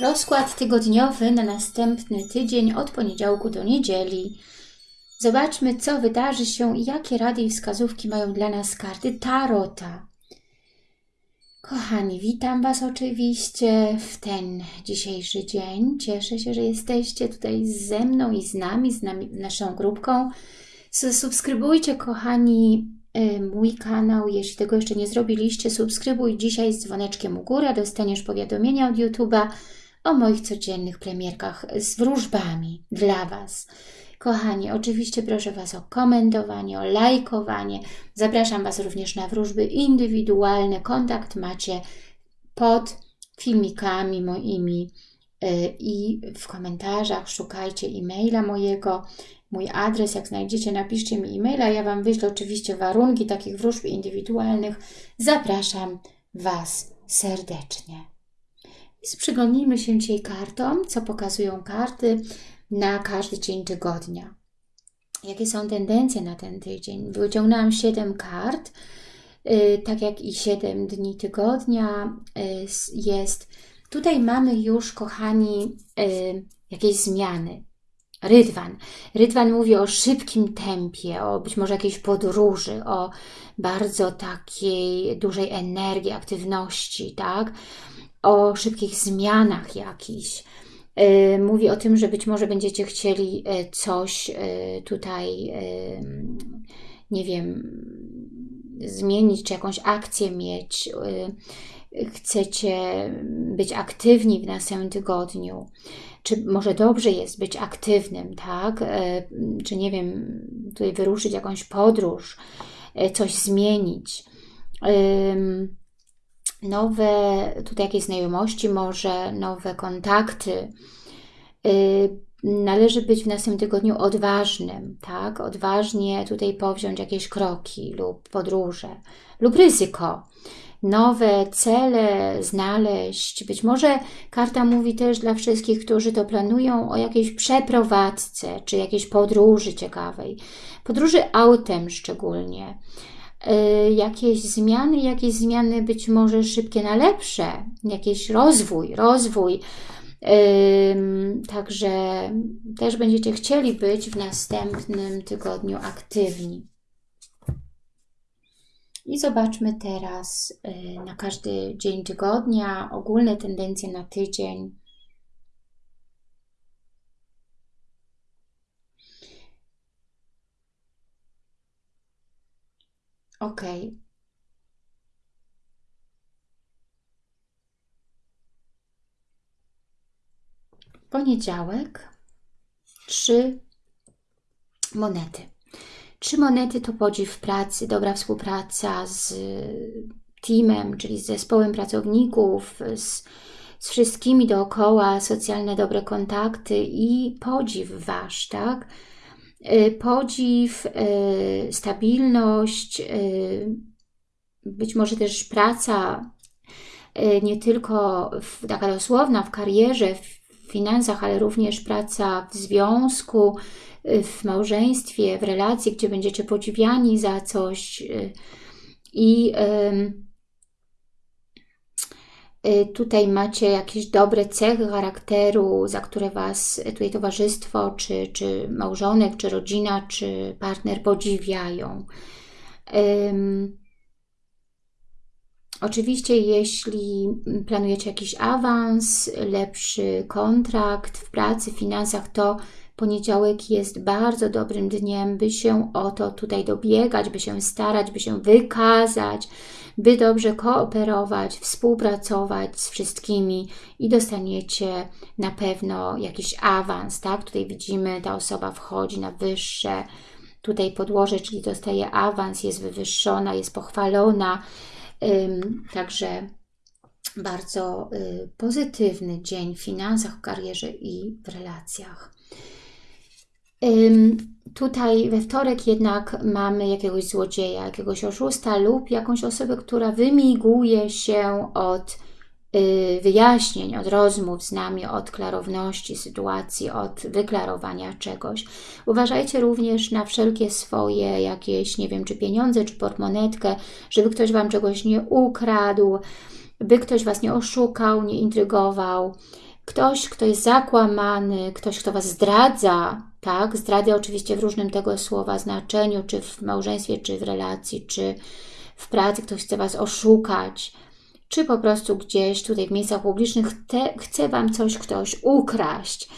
Rozkład tygodniowy na następny tydzień od poniedziałku do niedzieli. Zobaczmy, co wydarzy się i jakie rady i wskazówki mają dla nas karty Tarota. Kochani, witam Was oczywiście w ten dzisiejszy dzień. Cieszę się, że jesteście tutaj ze mną i z nami, z nami, naszą grupką. Subskrybujcie, kochani, y, mój kanał. Jeśli tego jeszcze nie zrobiliście, subskrybuj dzisiaj z dzwoneczkiem u góry, dostaniesz powiadomienia od YouTube'a o moich codziennych premierkach z wróżbami dla Was. Kochani, oczywiście proszę Was o komentowanie, o lajkowanie. Zapraszam Was również na wróżby indywidualne. Kontakt macie pod filmikami moimi y, i w komentarzach szukajcie e-maila mojego, mój adres, jak znajdziecie, napiszcie mi e-maila, ja Wam wyślę oczywiście warunki takich wróżb indywidualnych. Zapraszam Was serdecznie. I przyglądnijmy się dzisiaj kartom, co pokazują karty na każdy dzień tygodnia. Jakie są tendencje na ten tydzień? Wyciągnęłam 7 kart, yy, tak jak i 7 dni tygodnia yy, jest. Tutaj mamy już, kochani, yy, jakieś zmiany. Rydwan. Rydwan mówi o szybkim tempie, o być może jakiejś podróży, o bardzo takiej dużej energii, aktywności, tak? O szybkich zmianach jakichś. Y, mówi o tym, że być może będziecie chcieli y, coś y, tutaj, nie wiem, zmienić, czy jakąś akcję mieć. Chcecie być aktywni w następnym tygodniu. Czy może dobrze jest być aktywnym, tak? Czy nie wiem, tutaj wyruszyć jakąś podróż, coś zmienić nowe tutaj jakieś znajomości, może nowe kontakty. Y, należy być w następnym tygodniu odważnym, tak? Odważnie tutaj powziąć jakieś kroki lub podróże lub ryzyko. Nowe cele znaleźć. Być może karta mówi też dla wszystkich, którzy to planują o jakiejś przeprowadzce, czy jakiejś podróży ciekawej. Podróży autem szczególnie. Y, jakieś zmiany, jakieś zmiany być może szybkie na lepsze, jakiś rozwój, rozwój. Także też będziecie chcieli być w następnym tygodniu aktywni. I zobaczmy teraz y, na każdy dzień tygodnia, ogólne tendencje na tydzień. Ok. Poniedziałek. Trzy monety. Trzy monety to podziw pracy, dobra współpraca z teamem, czyli z zespołem pracowników, z, z wszystkimi dookoła, socjalne dobre kontakty i podziw Wasz, tak? Y, podziw, y, stabilność, y, być może też praca nie tylko taka dosłowna w karierze, w finansach, ale również praca w związku, w małżeństwie, w relacji, gdzie będziecie podziwiani za coś i tutaj macie jakieś dobre cechy charakteru, za które Was tutaj towarzystwo, czy, czy małżonek, czy rodzina, czy partner podziwiają. Um, oczywiście, jeśli planujecie jakiś awans, lepszy kontrakt w pracy, w finansach, to poniedziałek jest bardzo dobrym dniem, by się o to tutaj dobiegać, by się starać, by się wykazać, by dobrze kooperować, współpracować z wszystkimi i dostaniecie na pewno jakiś awans, tak? Tutaj widzimy, ta osoba wchodzi na wyższe tutaj podłoże, czyli dostaje awans, jest wywyższona, jest pochwalona, także bardzo y, pozytywny dzień w finansach, w karierze i w relacjach. Tutaj we wtorek jednak mamy jakiegoś złodzieja, jakiegoś oszusta lub jakąś osobę, która wymiguje się od y, wyjaśnień, od rozmów z nami, od klarowności sytuacji, od wyklarowania czegoś. Uważajcie również na wszelkie swoje jakieś, nie wiem, czy pieniądze, czy portmonetkę, żeby ktoś Wam czegoś nie ukradł, by ktoś Was nie oszukał, nie intrygował. Ktoś, kto jest zakłamany, ktoś, kto Was zdradza, tak? Zdradza oczywiście w różnym tego słowa znaczeniu, czy w małżeństwie, czy w relacji, czy w pracy, ktoś chce Was oszukać, czy po prostu gdzieś tutaj w miejscach publicznych te, chce Wam coś ktoś ukraść.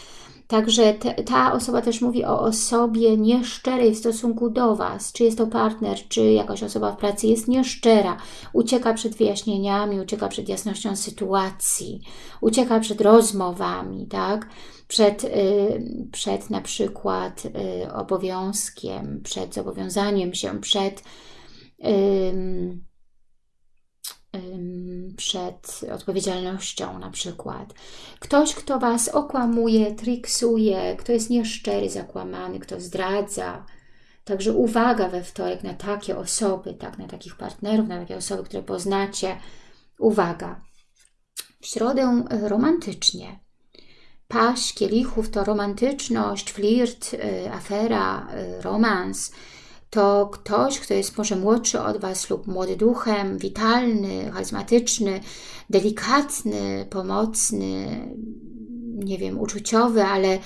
Także te, ta osoba też mówi o osobie nieszczerej w stosunku do Was. Czy jest to partner, czy jakaś osoba w pracy jest nieszczera. Ucieka przed wyjaśnieniami, ucieka przed jasnością sytuacji, ucieka przed rozmowami, tak? Przed, y, przed na przykład y, obowiązkiem, przed zobowiązaniem się, przed... Przed odpowiedzialnością na przykład. Ktoś, kto Was okłamuje, triksuje, kto jest nieszczery, zakłamany, kto zdradza. Także uwaga we wtorek na takie osoby, tak, na takich partnerów, na takie osoby, które poznacie. Uwaga. W środę romantycznie. Paść kielichów to romantyczność, flirt, e, afera, e, romans, to ktoś, kto jest może młodszy od Was lub młody duchem, witalny, charyzmatyczny, delikatny, pomocny, nie wiem, uczuciowy, ale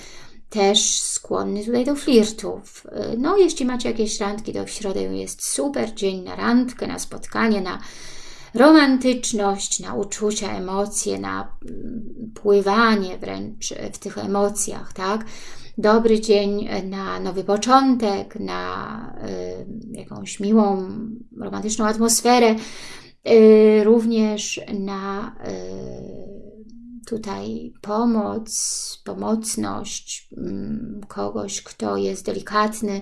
też skłonny tutaj do flirtów. No, jeśli macie jakieś randki, to w środę jest super dzień na randkę, na spotkanie, na romantyczność, na uczucia, emocje, na mm, pływanie wręcz w tych emocjach, tak? dobry dzień na nowy początek, na y, jakąś miłą, romantyczną atmosferę, y, również na y, tutaj pomoc, pomocność mm, kogoś, kto jest delikatny,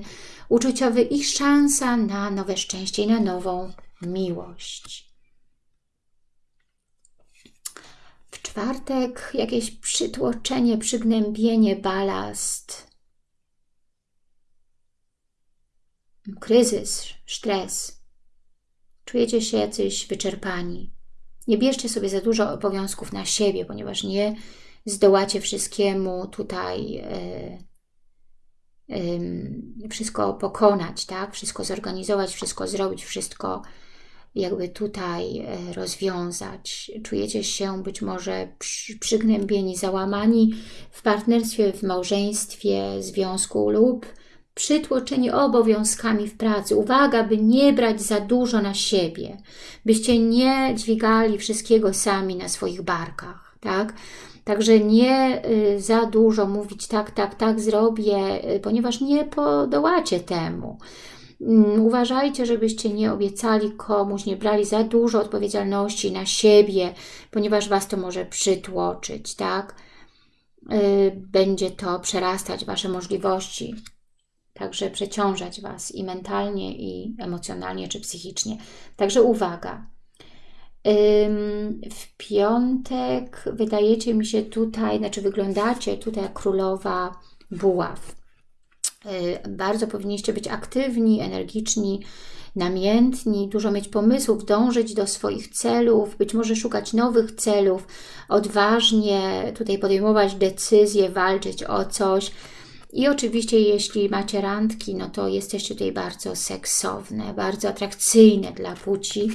uczuciowy i szansa na nowe szczęście i na nową miłość. Czwartek jakieś przytłoczenie, przygnębienie, balast, kryzys, stres. Czujecie się jacyś wyczerpani. Nie bierzcie sobie za dużo obowiązków na siebie, ponieważ nie zdołacie wszystkiemu tutaj yy, wszystko pokonać, tak? Wszystko zorganizować, wszystko zrobić, wszystko jakby tutaj e, rozwiązać. Czujecie się być może przygnębieni, załamani w partnerstwie, w małżeństwie, związku lub przytłoczeni obowiązkami w pracy. Uwaga, by nie brać za dużo na siebie, byście nie dźwigali wszystkiego sami na swoich barkach, tak? Także nie y, za dużo mówić tak, tak, tak zrobię, y, ponieważ nie podołacie temu. Mm, uważajcie, żebyście nie obiecali komuś, nie brali za dużo odpowiedzialności na siebie, ponieważ Was to może przytłoczyć, tak? Y, będzie to przerastać Wasze możliwości, także przeciążać Was i mentalnie, i emocjonalnie, czy psychicznie. Także uwaga. W piątek wydajecie mi się tutaj, znaczy wyglądacie tutaj jak królowa buław. Y, bardzo powinniście być aktywni, energiczni, namiętni, dużo mieć pomysłów, dążyć do swoich celów, być może szukać nowych celów, odważnie tutaj podejmować decyzje, walczyć o coś. I oczywiście jeśli macie randki, no to jesteście tutaj bardzo seksowne, bardzo atrakcyjne dla płci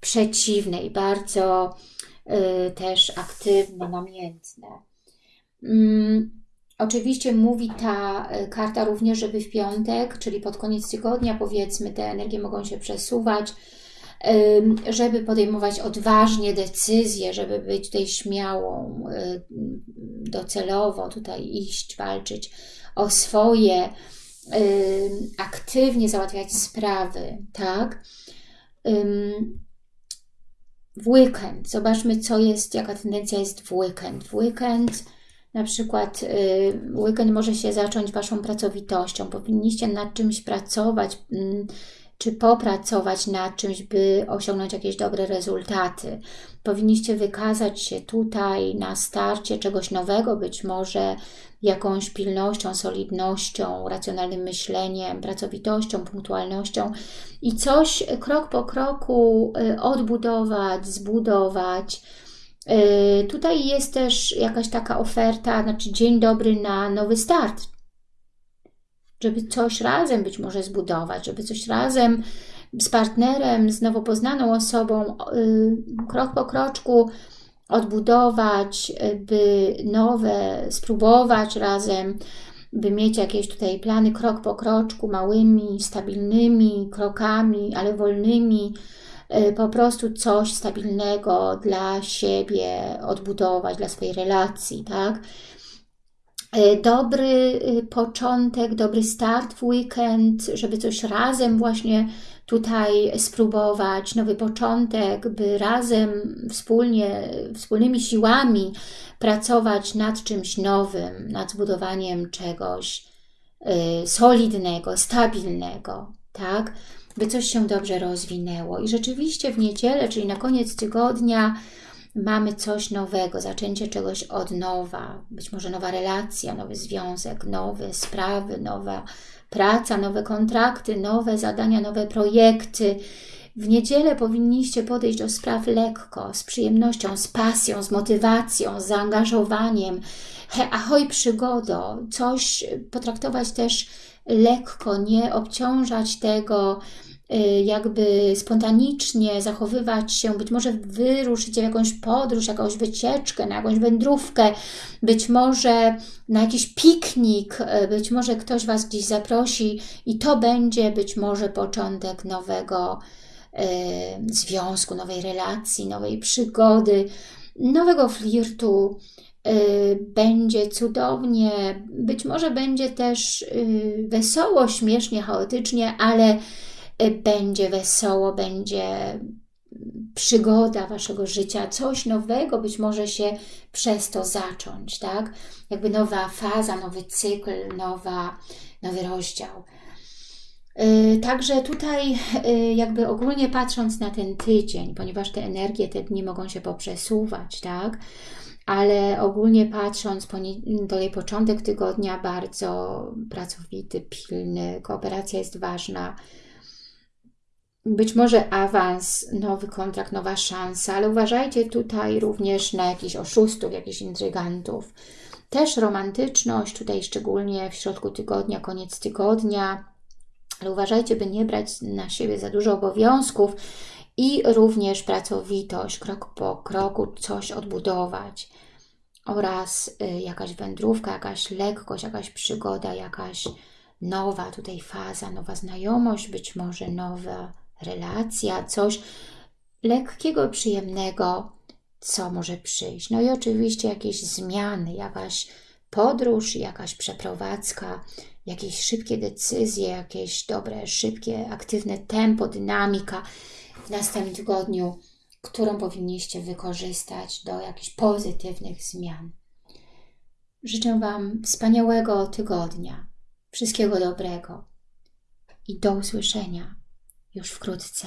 przeciwnej, bardzo y, też aktywne, namiętne. Mm Oczywiście mówi ta e, karta również, żeby w piątek, czyli pod koniec tygodnia powiedzmy, te energie mogą się przesuwać, żeby podejmować odważnie decyzje, żeby być tutaj śmiałą, e, docelowo tutaj iść, walczyć o swoje, aktywnie załatwiać sprawy, tak? W weekend, zobaczmy co jest, jaka tendencja jest w weekend. W weekend na przykład y, weekend może się zacząć Waszą pracowitością. Powinniście nad czymś pracować, mm, czy popracować nad czymś, by osiągnąć jakieś dobre rezultaty. Powinniście wykazać się tutaj na starcie czegoś nowego, być może jakąś pilnością, solidnością, racjonalnym myśleniem, pracowitością, punktualnością i coś krok po kroku y, odbudować, zbudować, tutaj jest też jakaś taka oferta, znaczy dzień dobry na nowy start, żeby coś razem być może zbudować, żeby coś razem z partnerem, z nowo poznaną osobą, y, krok po kroczku odbudować, by nowe spróbować razem, by mieć jakieś tutaj plany krok po kroczku, małymi, stabilnymi krokami, ale wolnymi, y, po prostu coś stabilnego dla siebie odbudować, dla swojej relacji, tak? Y, dobry y, początek, dobry start w weekend, żeby coś razem właśnie tutaj spróbować, nowy początek, by razem, wspólnie, wspólnymi siłami pracować nad czymś nowym, nad zbudowaniem czegoś solidnego, stabilnego, tak? By coś się dobrze rozwinęło. I rzeczywiście w niedzielę, czyli na koniec tygodnia, mamy coś nowego, zaczęcie czegoś od nowa, być może nowa relacja, nowy związek, nowe sprawy, nowa praca, nowe kontrakty, nowe zadania, nowe projekty. W niedzielę powinniście podejść do spraw lekko, z przyjemnością, z pasją, z motywacją, z zaangażowaniem. He, ahoj przygodo, coś potraktować też lekko, nie obciążać tego jakby spontanicznie zachowywać się, być może wyruszyć w jakąś podróż, jakąś wycieczkę, na jakąś wędrówkę, być może na jakiś piknik, y, być może ktoś Was gdzieś zaprosi i to będzie być może początek nowego y, związku, nowej relacji, nowej przygody, nowego flirtu, będzie cudownie, być może będzie też wesoło, śmiesznie, chaotycznie, ale Y, będzie wesoło, będzie przygoda Waszego życia, coś nowego być może się przez to zacząć, tak? Jakby nowa faza, nowy cykl, nowa, nowy rozdział. Y, także tutaj y, jakby ogólnie patrząc na ten tydzień, ponieważ te energie, te dni mogą się poprzesuwać, tak? Ale ogólnie patrząc, tutaj początek tygodnia bardzo pracowity, pilny, kooperacja jest ważna, być może awans, nowy kontrakt, nowa szansa, ale uważajcie tutaj również na jakichś oszustów, jakichś intrygantów. Też romantyczność, tutaj szczególnie w środku tygodnia, koniec tygodnia, ale uważajcie, by nie brać na siebie za dużo obowiązków i również pracowitość, krok po kroku coś odbudować oraz y, jakaś wędrówka, jakaś lekkość, jakaś przygoda, jakaś nowa tutaj faza, nowa znajomość, być może nowa relacja, coś lekkiego, przyjemnego, co może przyjść. No i oczywiście jakieś zmiany, jakaś podróż, jakaś przeprowadzka, jakieś szybkie decyzje, jakieś dobre, szybkie, aktywne tempo, dynamika w następnym tygodniu, którą powinniście wykorzystać do jakichś pozytywnych zmian. Życzę Wam wspaniałego tygodnia, wszystkiego dobrego i do usłyszenia już wkrótce.